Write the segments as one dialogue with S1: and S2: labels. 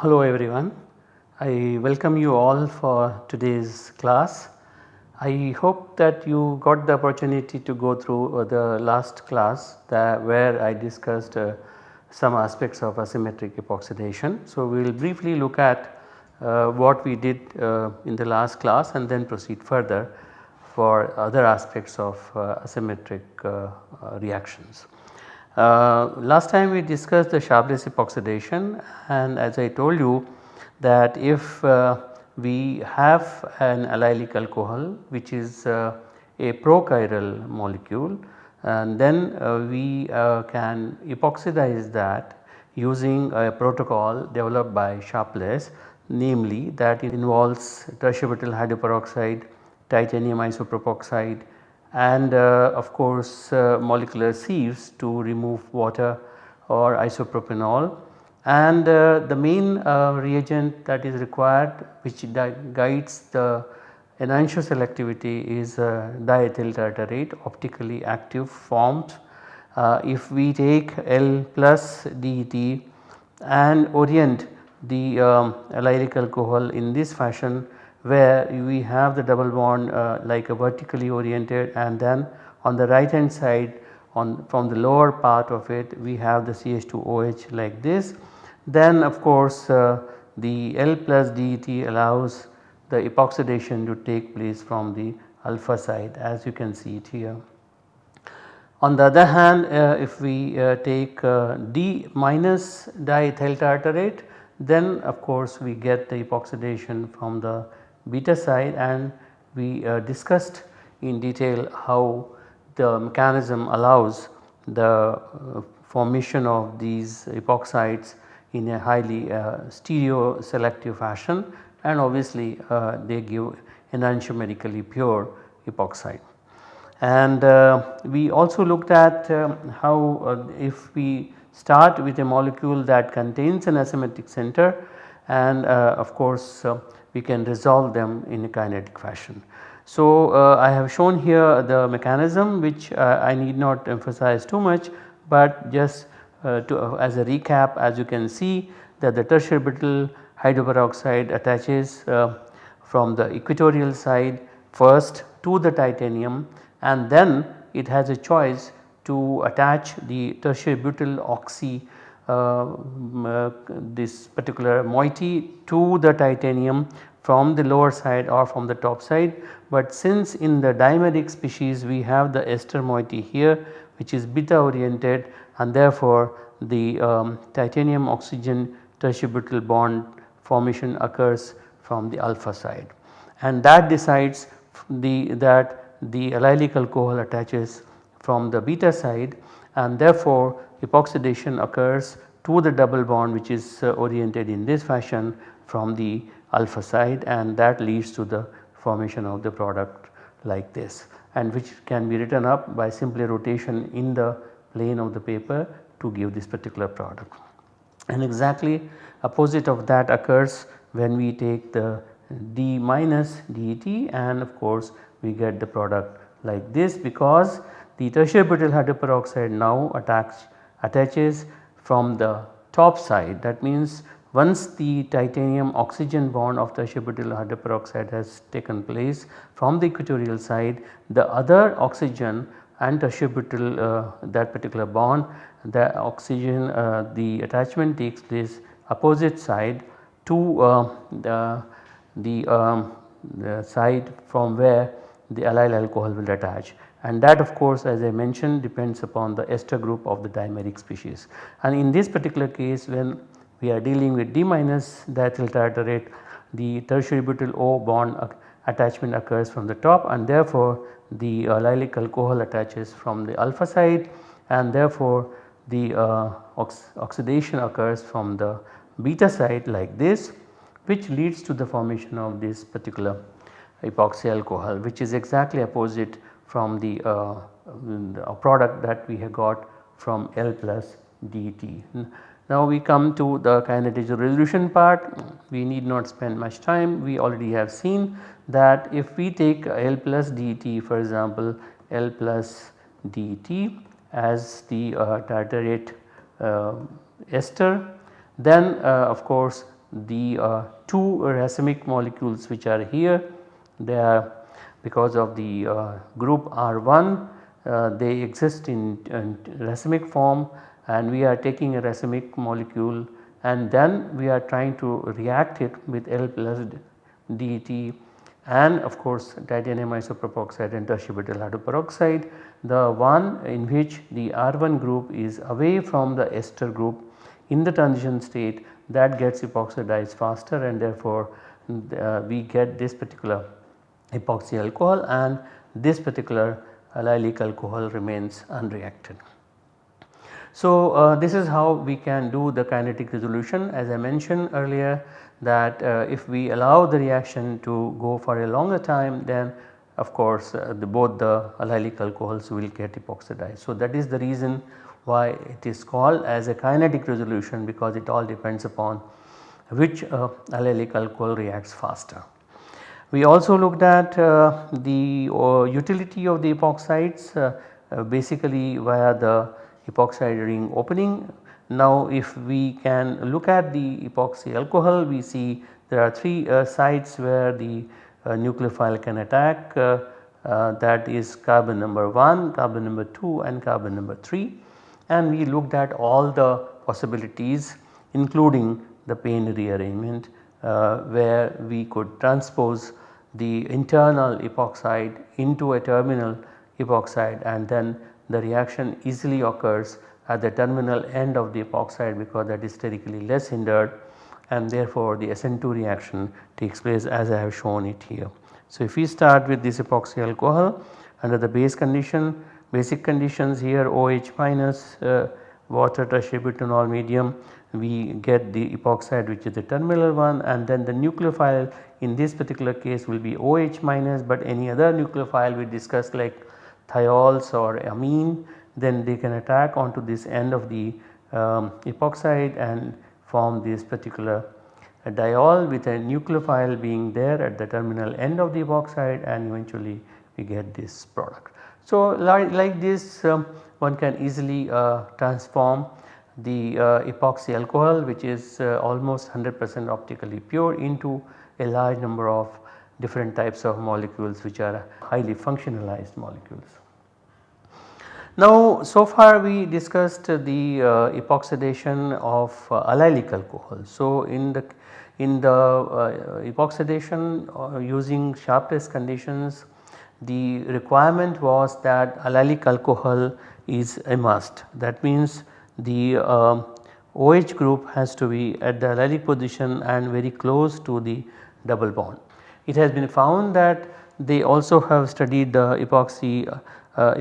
S1: Hello everyone, I welcome you all for today's class. I hope that you got the opportunity to go through uh, the last class where I discussed uh, some aspects of asymmetric epoxidation. So, we will briefly look at uh, what we did uh, in the last class and then proceed further for other aspects of uh, asymmetric uh, reactions. Uh, last time we discussed the Sharpless epoxidation and as I told you that if we have an allylic alcohol which is a prochiral molecule and then uh, we uh, can epoxidize that using a protocol developed by Sharpless namely that it involves tertiary hydroperoxide, titanium isopropoxide and uh, of course uh, molecular sieves to remove water or isopropanol. And uh, the main uh, reagent that is required which guides the enantioselectivity is a diethyl tartarate optically active formed. Uh, if we take L plus DET and orient the um, allylic alcohol in this fashion where we have the double bond uh, like a vertically oriented and then on the right hand side on from the lower part of it we have the CH2OH like this. Then of course uh, the L plus DET allows the epoxidation to take place from the alpha side as you can see it here. On the other hand uh, if we uh, take uh, D minus diethyl tartarate then of course we get the epoxidation from the beta side and we uh, discussed in detail how the mechanism allows the uh, formation of these epoxides in a highly uh, stereo selective fashion and obviously uh, they give enantiomerically pure epoxide. And uh, we also looked at um, how uh, if we start with a molecule that contains an asymmetric center and of course we can resolve them in a kinetic fashion. So, uh, I have shown here the mechanism which uh, I need not emphasize too much, but just uh, to uh, as a recap as you can see that the tertiary butyl hydroperoxide attaches uh, from the equatorial side first to the titanium and then it has a choice to attach the tertiary butyl oxy uh, uh, this particular moiety to the titanium from the lower side or from the top side. But since in the dimeric species we have the ester moiety here which is beta oriented and therefore the um, titanium oxygen tertiary butyl bond formation occurs from the alpha side and that decides the that the allylic alcohol attaches from the beta side and therefore epoxidation occurs to the double bond which is uh, oriented in this fashion from the alpha side and that leads to the formation of the product like this and which can be written up by simply rotation in the plane of the paper to give this particular product. And exactly opposite of that occurs when we take the D minus DET and of course we get the product like this because the tertiary butyl hydroperoxide now attach, attaches from the top side. That means once the titanium oxygen bond of tertiary butyl hydroperoxide has taken place from the equatorial side the other oxygen and tertiary butyl uh, that particular bond the oxygen uh, the attachment takes place opposite side to uh, the, the, um, the side from where the allyl alcohol will attach and that of course as I mentioned depends upon the ester group of the dimeric species. And in this particular case when we are dealing with D minus diethyl tartarate the tertiary butyl O bond attachment occurs from the top and therefore the allylic alcohol attaches from the alpha side and therefore the uh, ox oxidation occurs from the beta side like this which leads to the formation of this particular epoxy alcohol which is exactly opposite from the, uh, the product that we have got from L plus DET. Now we come to the kinetic resolution part. We need not spend much time. We already have seen that if we take L plus dt for example L plus dt as the uh, tartarate uh, ester then uh, of course the uh, two racemic molecules which are here they are because of the uh, group R1 uh, they exist in, in, racemic form and we are taking a racemic molecule and then we are trying to react it with L plus DET and of course titanium isopropoxide and tertiary hydroperoxide the one in which the R1 group is away from the ester group in the transition state that gets epoxidized faster and therefore uh, we get this particular epoxy alcohol and this particular allylic alcohol remains unreacted. So, uh, this is how we can do the kinetic resolution as I mentioned earlier that uh, if we allow the reaction to go for a longer time then of course uh, the both the allylic alcohols will get epoxidized. So, that is the reason why it is called as a kinetic resolution because it all depends upon which uh, allylic alcohol reacts faster. We also looked at uh, the uh, utility of the epoxides basically via the epoxide ring opening. Now if we can look at the epoxy alcohol we see there are 3 uh, sites where the nucleophile can attack that is carbon number 1, carbon number 2 and carbon number 3 and we looked at all the possibilities including the Payne rearrangement uh, where we could transpose the internal epoxide into a terminal epoxide and then the reaction easily occurs at the terminal end of the epoxide because that is sterically less hindered and therefore the SN2 reaction takes place as I have shown it here. So if we start with this epoxy alcohol under the base condition basic conditions here OH minus uh, water tertiary butanol medium we get the epoxide which is the terminal one and then the nucleophile in this particular case will be OH minus but any other nucleophile we discussed like thiols or amine then they can attack onto this end of the um, epoxide and form this particular uh, diol with a nucleophile being there at the terminal end of the epoxide and eventually we get this product. So like, like this um, one can easily uh, transform the uh, epoxy alcohol which is uh, almost 100 percent optically pure into a large number of different types of molecules which are highly functionalized molecules. Now so far we discussed the uh, epoxidation of uh, allylic alcohol. So in the in the uh, epoxidation uh, using Sharpless conditions the requirement was that allylic alcohol is a must that means the uh, OH group has to be at the allylic position and very close to the double bond. It has been found that they also have studied the epoxy uh,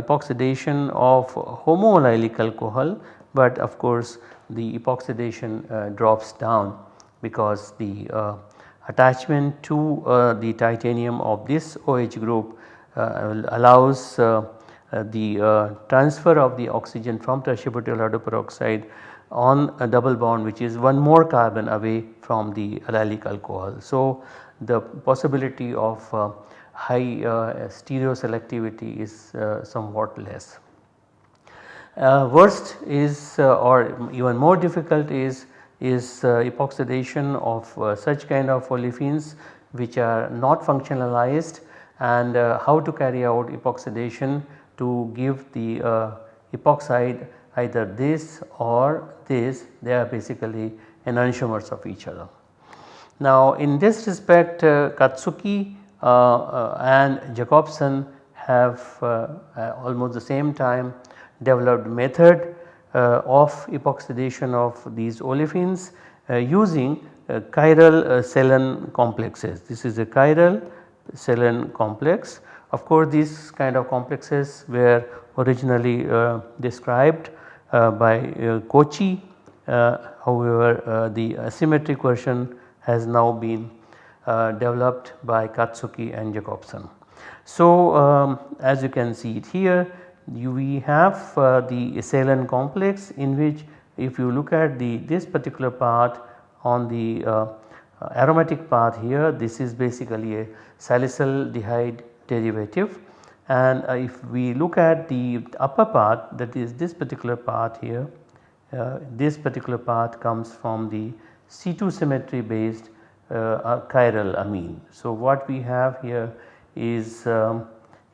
S1: epoxidation of homoallylic alcohol but of course the epoxidation uh, drops down because the uh, attachment to uh, the titanium of this OH group uh, allows uh, uh, the uh, transfer of the oxygen from tertiary butyl hydroperoxide on a double bond which is one more carbon away from the allylic alcohol. So, the possibility of uh, high uh, stereoselectivity is uh, somewhat less. Uh, worst is or even more difficult is is epoxidation of such kind of olefins which are not functionalized and how to carry out epoxidation to give the uh, epoxide either this or this they are basically enantiomers of each other. Now in this respect uh, Katsuki uh, uh, and Jacobsen have uh, uh, almost the same time developed method of epoxidation of these olefins using chiral Salen complexes. This is a chiral Salen complex of course, these kind of complexes were originally uh, described uh, by uh, Kochi uh, however uh, the asymmetric version has now been uh, developed by Katsuki and Jacobsen. So, um, as you can see it here you, we have the Salen complex in which if you look at the this particular part on the uh, aromatic part here this is basically a salicylaldehyde derivative and uh, if we look at the upper part that is this particular part here uh, this particular part comes from the C2 symmetry based uh, chiral amine. So, what we have here is um,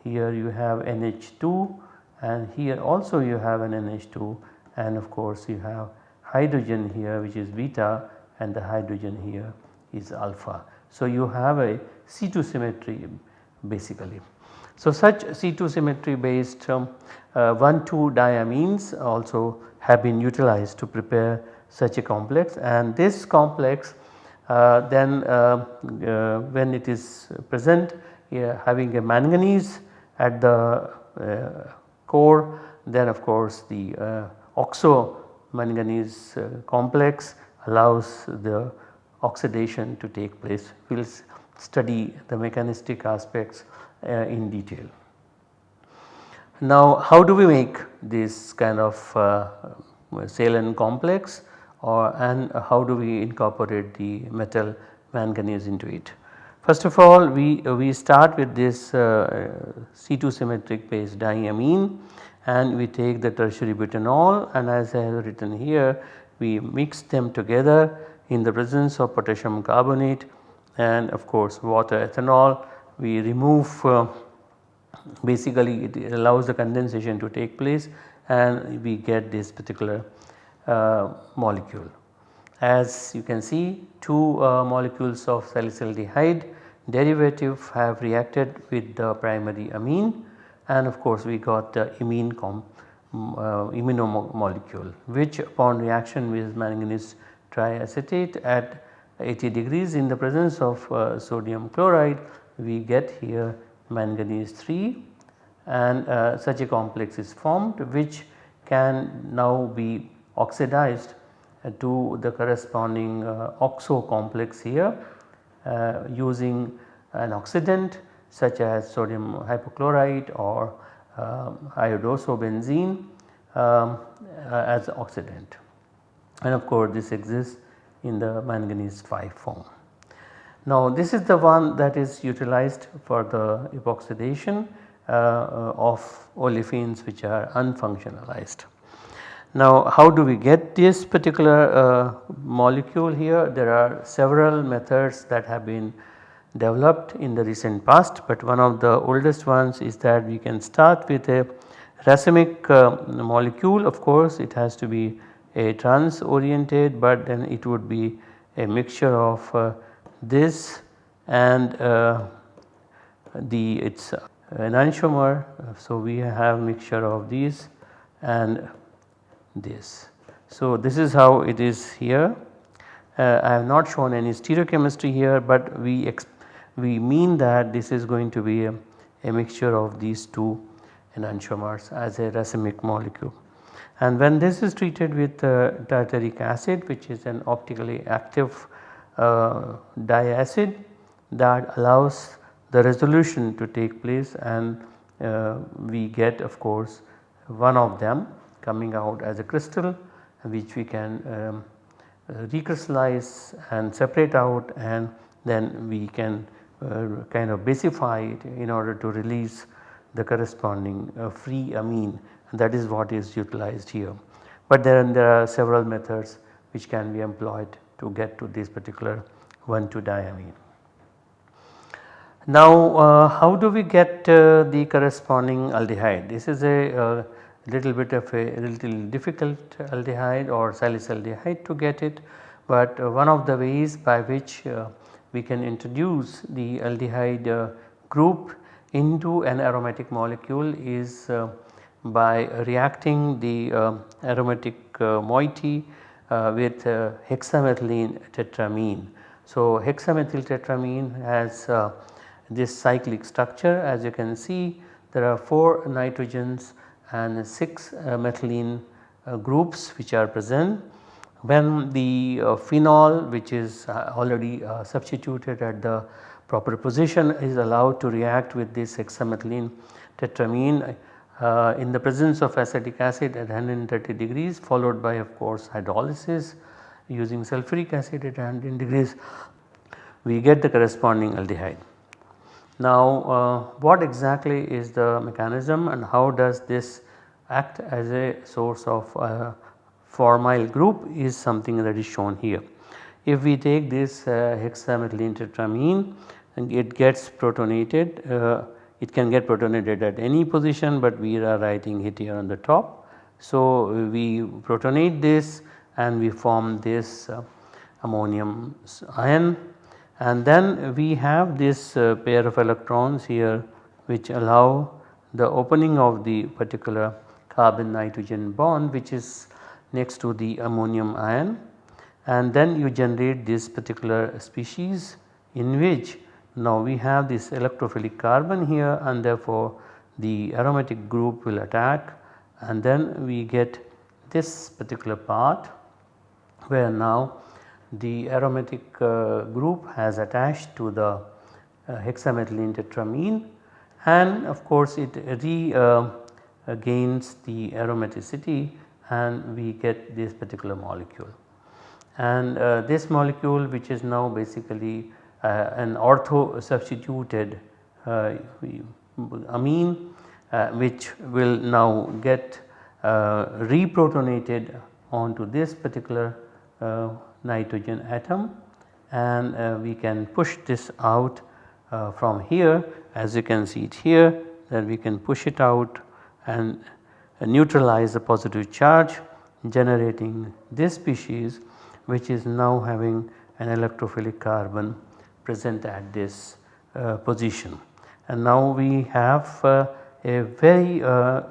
S1: here you have NH2 and here also you have an NH2 and of course you have hydrogen here which is beta and the hydrogen here is alpha. So, you have a C2 symmetry basically. So, such C2 symmetry based um, uh, 1 2 diamines also have been utilized to prepare such a complex and this complex uh, then uh, uh, when it is present having a manganese at the uh, core then of course the uh, oxo manganese complex allows the oxidation to take place. We will study the mechanistic aspects in detail. Now how do we make this kind of uh, Salen complex or and how do we incorporate the metal manganese into it. First of all we, we start with this uh, C2 symmetric base diamine and we take the tertiary butanol and as I have written here we mix them together in the presence of potassium carbonate and of course water ethanol we remove uh, basically it allows the condensation to take place and we get this particular molecule. As you can see two uh, molecules of salicylaldehyde derivative have reacted with the primary amine and of course we got the imine com, uh, imino molecule which upon reaction with manganese triacetate at 80 degrees in the presence of uh, sodium chloride we get here manganese 3 and uh, such a complex is formed which can now be oxidized uh, to the corresponding uh, oxo complex here uh, using an oxidant such as sodium hypochlorite or um, iodosobenzene um, as oxidant and of course this exists in the manganese 5 form. Now this is the one that is utilized for the epoxidation uh, of olefins which are unfunctionalized. Now how do we get this particular uh, molecule here? There are several methods that have been developed in the recent past but one of the oldest ones is that we can start with a racemic uh, molecule of course it has to be a trans oriented but then it would be a mixture of uh, this and uh, the its enantiomer. So we have mixture of these and this. So, this is how it is here. Uh, I have not shown any stereochemistry here, but we we mean that this is going to be a, a mixture of these two enantiomers as a racemic molecule. And when this is treated with uh, tartaric acid which is an optically active uh, diacid that allows the resolution to take place and uh, we get of course one of them coming out as a crystal which we can um, recrystallize and separate out and then we can uh, kind of basify it in order to release the corresponding uh, free amine and that is what is utilized here. But then there are several methods which can be employed to get to this particular 1,2 diamine. Now uh, how do we get uh, the corresponding aldehyde? This is a uh, little bit of a little difficult aldehyde or salicylaldehyde to get it but uh, one of the ways by which uh, we can introduce the aldehyde uh, group into an aromatic molecule is by reacting the aromatic moiety with hexamethylene tetramine. So, hexamethyl tetramine has this cyclic structure as you can see there are 4 nitrogens and 6 uh, methylene uh, groups which are present. When the uh, phenol which is already substituted at the proper position is allowed to react with this hexamethylene tetramine uh, in the presence of acetic acid at 130 degrees followed by of course hydrolysis using sulfuric acid at 100 degrees we get the corresponding aldehyde. Now uh, what exactly is the mechanism and how does this act as a source of uh, formyl group is something that is shown here. If we take this uh, hexamethylene tetramine and it gets protonated, uh, it can get protonated at any position but we are writing it here on the top. So we protonate this and we form this uh, ammonium ion and then we have this uh, pair of electrons here which allow the opening of the particular carbon nitrogen bond which is next to the ammonium ion. And then you generate this particular species in which now we have this electrophilic carbon here and therefore the aromatic group will attack. And then we get this particular part where now the aromatic uh, group has attached to the uh, hexamethylene tetramine and of course it uh, gains the aromaticity and we get this particular molecule. And uh, this molecule which is now basically uh, an ortho substituted uh, amine which will now get reprotonated onto this particular nitrogen atom and uh, we can push this out uh, from here as you can see it here that we can push it out and uh, neutralize the positive charge generating this species which is now having an electrophilic carbon present at this uh, position. And now we have uh, a very uh,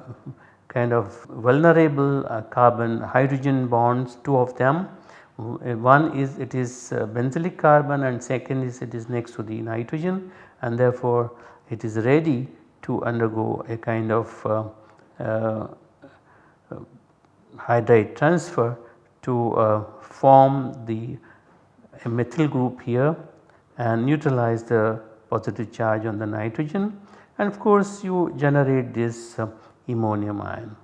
S1: kind of vulnerable carbon hydrogen bonds two of them uh, one is it is uh, benzylic carbon and second is it is next to the nitrogen and therefore it is ready to undergo a kind of uh, uh, hydride transfer to uh, form the methyl group here and neutralize the positive charge on the nitrogen. And of course you generate this uh, ammonium ion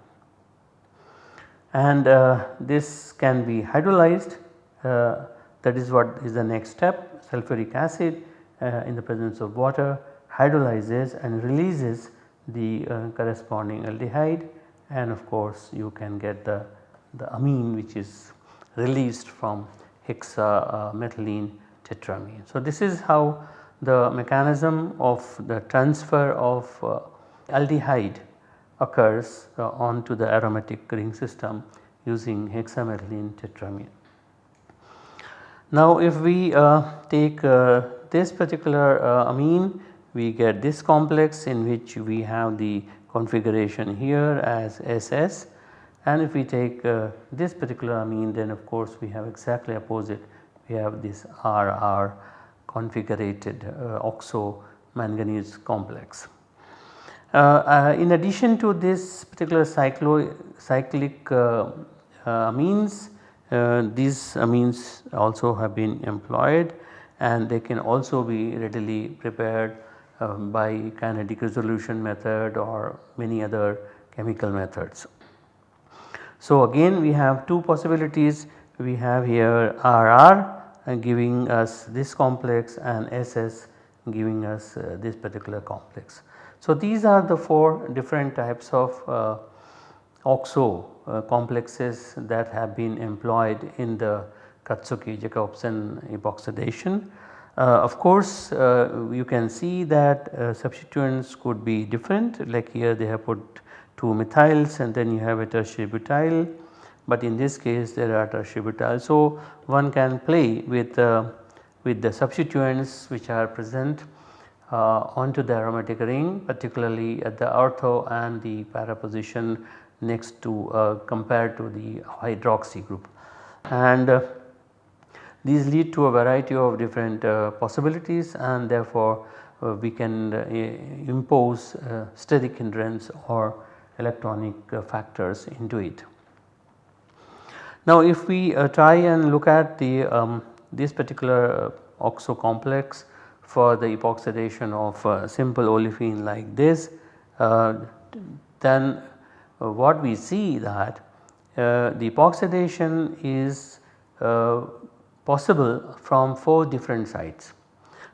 S1: and uh, this can be hydrolyzed uh, that is what is the next step sulfuric acid uh, in the presence of water hydrolyzes and releases the uh, corresponding aldehyde and of course you can get the, the amine which is released from hexamethylene tetramine. So this is how the mechanism of the transfer of uh, aldehyde occurs uh, onto the aromatic ring system using hexamethylene tetramine. Now if we uh, take uh, this particular uh, amine we get this complex in which we have the configuration here as SS and if we take uh, this particular amine then of course we have exactly opposite we have this RR configurated uh, oxo manganese complex. Uh, uh, in addition to this particular cyclo cyclic uh, amines these amines also have been employed and they can also be readily prepared um, by kinetic resolution method or many other chemical methods. So again we have two possibilities we have here RR uh, giving us this complex and SS giving us uh, this particular complex. So these are the 4 different types of uh, OXO uh, complexes that have been employed in the Katsuki Jacobson epoxidation. Uh, of course uh, you can see that uh, substituents could be different like here they have put 2 methyls and then you have a tertiary butyl but in this case there are tertiary butyl. So one can play with, uh, with the substituents which are present onto the aromatic ring particularly at the ortho and the para position next to uh, compared to the hydroxy group. And uh, these lead to a variety of different uh, possibilities and therefore uh, we can uh, impose steric hindrance or electronic factors into it. Now if we try and look at the um, this particular oxo complex for the epoxidation of simple olefin like this then uh, what we see that uh, the epoxidation is uh, possible from 4 different sites.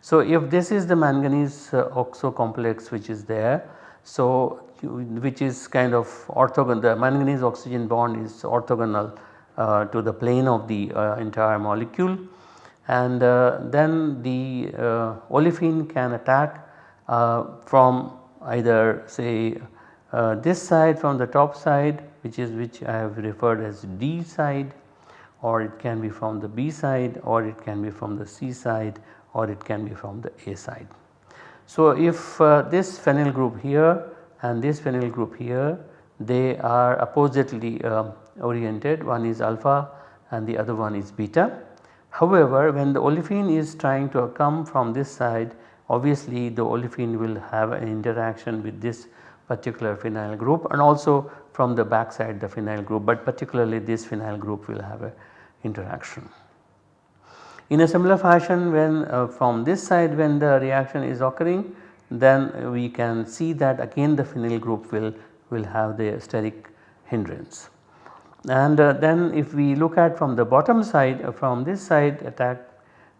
S1: So if this is the manganese oxo complex which is there, so which is kind of orthogonal the manganese oxygen bond is orthogonal uh, to the plane of the uh, entire molecule and uh, then the uh, olefin can attack uh, from either say uh, this side from the top side which is which I have referred as D side or it can be from the B side or it can be from the C side or it can be from the A side. So if this phenyl group here and this phenyl group here they are oppositely uh, oriented one is alpha and the other one is beta. However, when the olefin is trying to come from this side obviously the olefin will have an interaction with this particular phenyl group and also from the back side the phenyl group but particularly this phenyl group will have an interaction. In a similar fashion when uh, from this side when the reaction is occurring then we can see that again the phenyl group will, will have the steric hindrance. And uh, then if we look at from the bottom side uh, from this side attack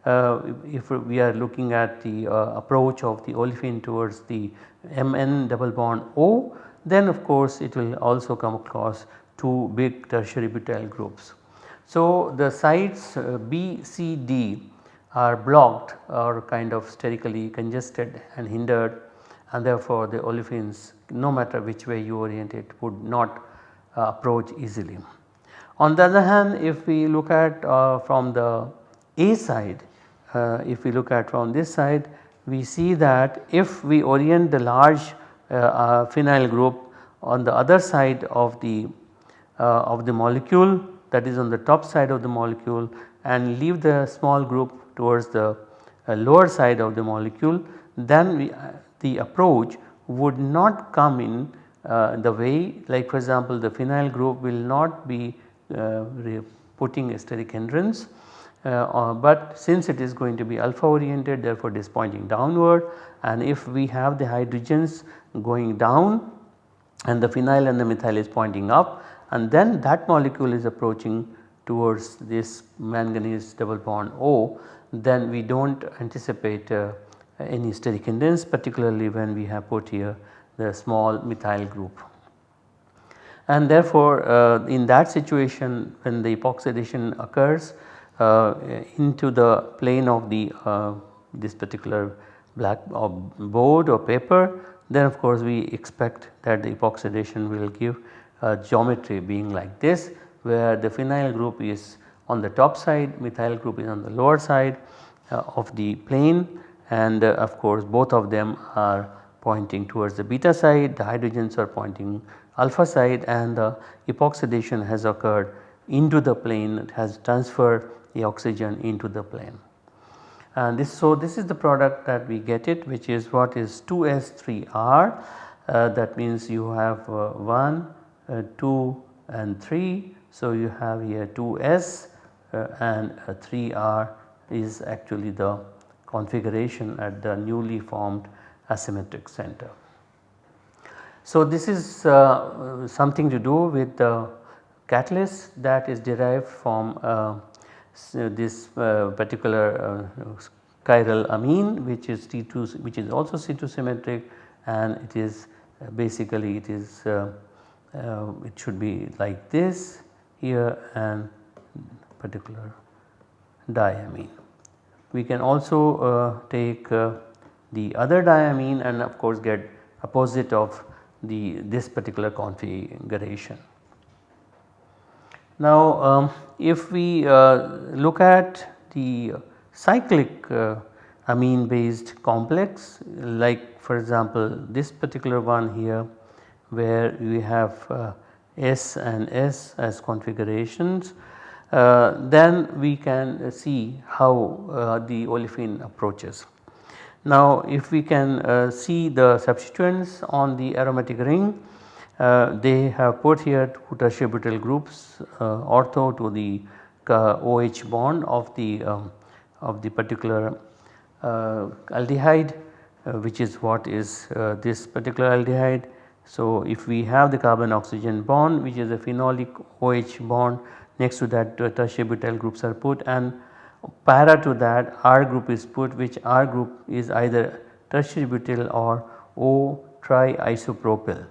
S1: uh, if we are looking at the uh, approach of the olefin towards the Mn double bond O then of course it will also come across two big tertiary butyl groups. So the sites uh, B, C, D are blocked or kind of sterically congested and hindered and therefore the olefins no matter which way you orient it would not uh, approach easily. On the other hand if we look at uh, from the A side uh, if we look at from this side we see that if we orient the large uh, uh, phenyl group on the other side of the uh, of the molecule that is on the top side of the molecule and leave the small group towards the lower side of the molecule then we, the approach would not come in uh, the way like for example the phenyl group will not be uh, putting a steric hindrance uh, uh, but since it is going to be alpha oriented therefore it is pointing downward. And if we have the hydrogens going down and the phenyl and the methyl is pointing up and then that molecule is approaching towards this manganese double bond O then we do not anticipate uh, any steric hindrance particularly when we have put here the small methyl group. And therefore uh, in that situation when the epoxidation occurs uh, into the plane of the uh, this particular black uh, board or paper then of course we expect that the epoxidation will give geometry being like this where the phenyl group is on the top side methyl group is on the lower side uh, of the plane and uh, of course both of them are pointing towards the beta side the hydrogens are pointing alpha side and the epoxidation has occurred into the plane it has transferred the oxygen into the plane. And this so this is the product that we get it which is what is 2s3r uh, that means you have uh, 1, uh, 2 and 3. So you have here 2s uh, and 3r is actually the configuration at the newly formed asymmetric center. So this is uh, something to do with the catalyst that is derived from uh, this uh, particular uh, chiral amine which is T2 which is also C2 symmetric and it is uh, basically it is it should be like this here and particular diamine. We can also uh, take uh, the other diamine and of course get opposite of the this particular configuration. Now um, if we uh, look at the cyclic uh, amine based complex like for example this particular one here where we have uh, S and S as configurations uh, then we can see how uh, the olefin approaches. Now if we can uh, see the substituents on the aromatic ring uh, they have put here two tertiary butyl groups uh, ortho to the OH bond of the um, of the particular aldehyde which is what is this particular aldehyde. So, if we have the carbon oxygen bond which is a phenolic OH bond next to that uh, tertiary butyl groups are put and para to that R group is put which R group is either tertiary butyl or O triisopropyl.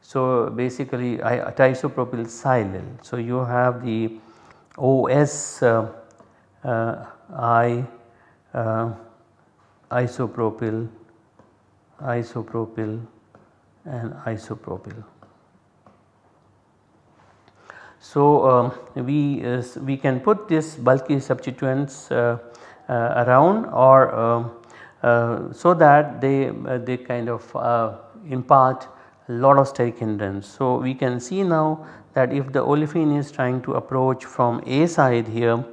S1: So, basically triisopropyl silyl. So, you have the OS uh, uh, I uh, isopropyl, isopropyl and isopropyl. So, um, we, we can put this bulky substituents uh, uh, around or um, uh, so that they, they kind of impart a lot of steric hindrance. So, we can see now that if the olefin is trying to approach from A side here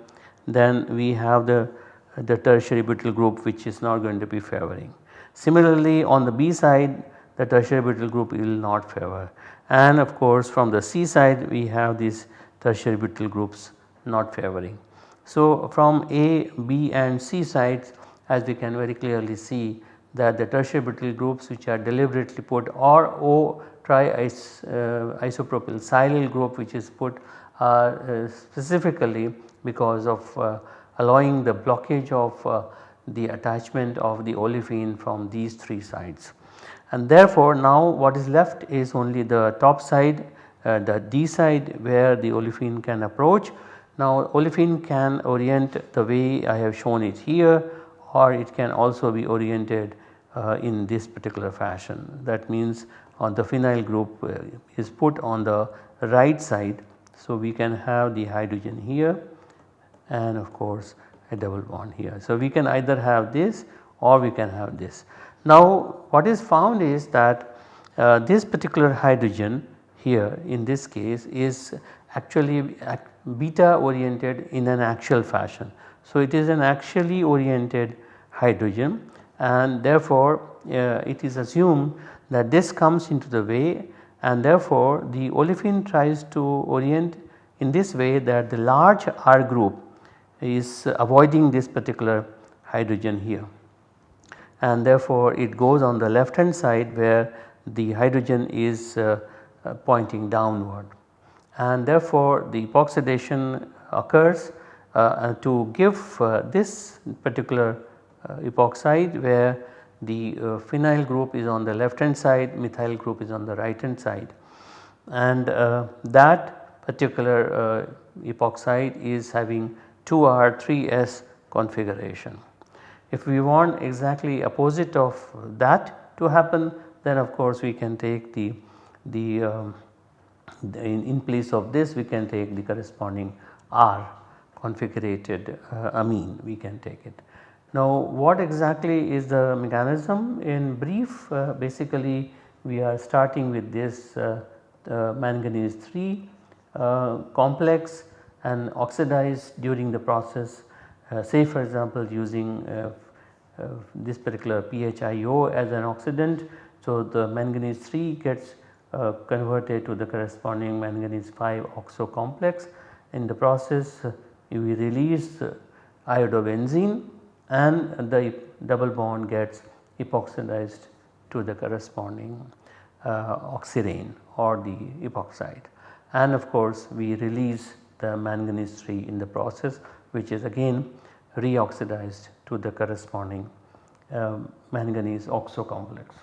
S1: then we have the, the tertiary butyl group which is not going to be favoring. Similarly on the B side the tertiary butyl group will not favor and of course from the C side we have these tertiary butyl groups not favoring. So from A, B and C sides as we can very clearly see that the tertiary butyl groups which are deliberately put or O triisopropyl uh, silyl group which is put are uh, specifically because of uh, allowing the blockage of uh, the attachment of the olefin from these 3 sides. And therefore now what is left is only the top side uh, the D side where the olefin can approach. Now olefin can orient the way I have shown it here or it can also be oriented uh, in this particular fashion. That means on the phenyl group uh, is put on the right side. So we can have the hydrogen here and of course a double bond here. So we can either have this or we can have this. Now what is found is that uh, this particular hydrogen here in this case is actually beta oriented in an axial fashion. So it is an axially oriented hydrogen and therefore uh, it is assumed that this comes into the way and therefore the olefin tries to orient in this way that the large R group is avoiding this particular hydrogen here and therefore it goes on the left hand side where the hydrogen is uh, uh, pointing downward and therefore the epoxidation occurs uh, to give uh, this particular uh, epoxide where the uh, phenyl group is on the left hand side methyl group is on the right hand side and that particular epoxide is having 2R 3S configuration. If we want exactly opposite of that to happen then of course we can take the, the, um, the in, in, place of this we can take the corresponding R configurated uh, amine we can take it. Now what exactly is the mechanism in brief uh, basically we are starting with this uh, manganese 3 uh, complex and oxidized during the process say for example using uh, uh, this particular PHIO as an oxidant. So, the manganese 3 gets uh, converted to the corresponding manganese 5 oxo complex. In the process we release iodobenzene and the double bond gets epoxidized to the corresponding uh, oxirane or the epoxide and of course we release the manganese 3 in the process which is again reoxidized to the corresponding um, manganese oxo complex.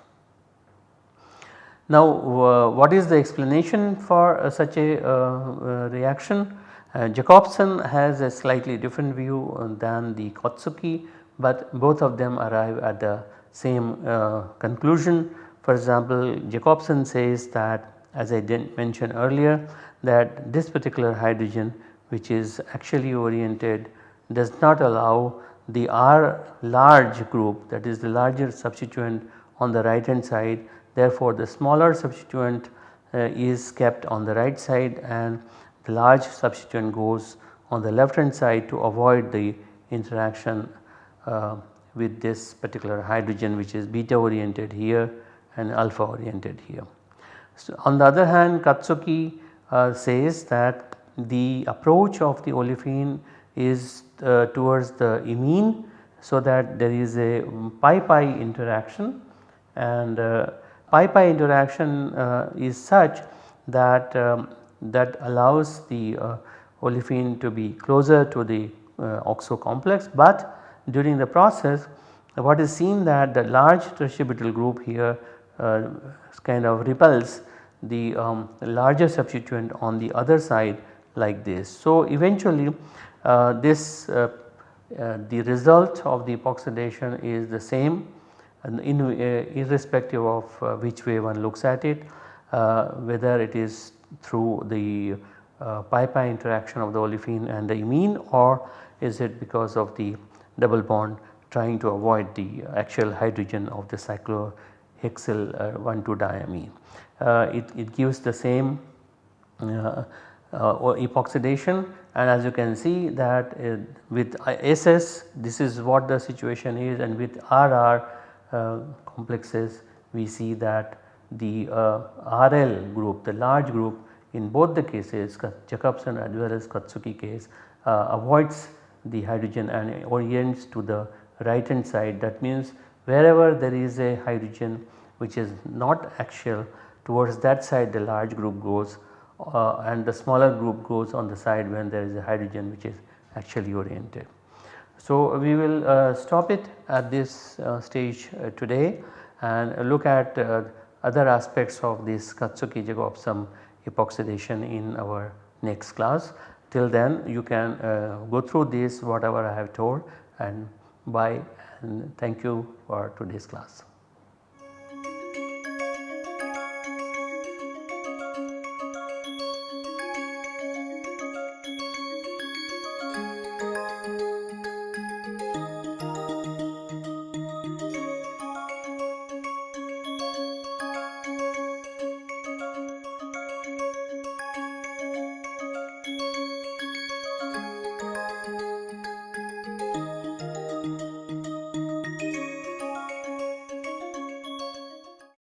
S1: Now uh, what is the explanation for uh, such a uh, uh reaction? Uh, Jacobsen has a slightly different view uh, than the Katsuki but both of them arrive at the same conclusion. For example Jacobsen says that as I did mention earlier that this particular hydrogen which is actually oriented does not allow the R large group that is the larger substituent on the right hand side therefore the smaller substituent uh, is kept on the right side and the large substituent goes on the left hand side to avoid the interaction uh, with this particular hydrogen which is beta oriented here and alpha oriented here. So, on the other hand Katsuki uh, says that the approach of the olefin is uh, towards the imine so that there is a pi pi interaction. And uh, pi-pi interaction uh, is such that um, that allows the uh, olefin to be closer to the uh, oxo complex. But during the process what is seen that the large tertiary group here uh, kind of repels the um, larger substituent on the other side like this. So eventually uh, this uh, uh, the result of the epoxidation is the same in, uh, irrespective of uh, which way one looks at it whether it is through the pi-pi interaction of the olefin and the imine or is it because of the double bond trying to avoid the axial hydrogen of the cyclohexyl 1,2 diamine. It, it gives the same uh, epoxidation. And as you can see that uh, with SS this is what the situation is. And with RR uh, complexes we see that the uh, RL group the large group in both the cases Jacobsen as well as Katsuki case uh, avoids the hydrogen and orients to the right hand side. That means wherever there is a hydrogen which is not axial towards that side the large group goes uh, and the smaller group goes on the side when there is a hydrogen which is actually oriented. So, we will uh, stop it at this uh, stage uh, today and look at uh, other aspects of this Katsuki Jacobsen epoxidation in our next class. Till then you can uh, go through this whatever I have told and bye and thank you for today's class.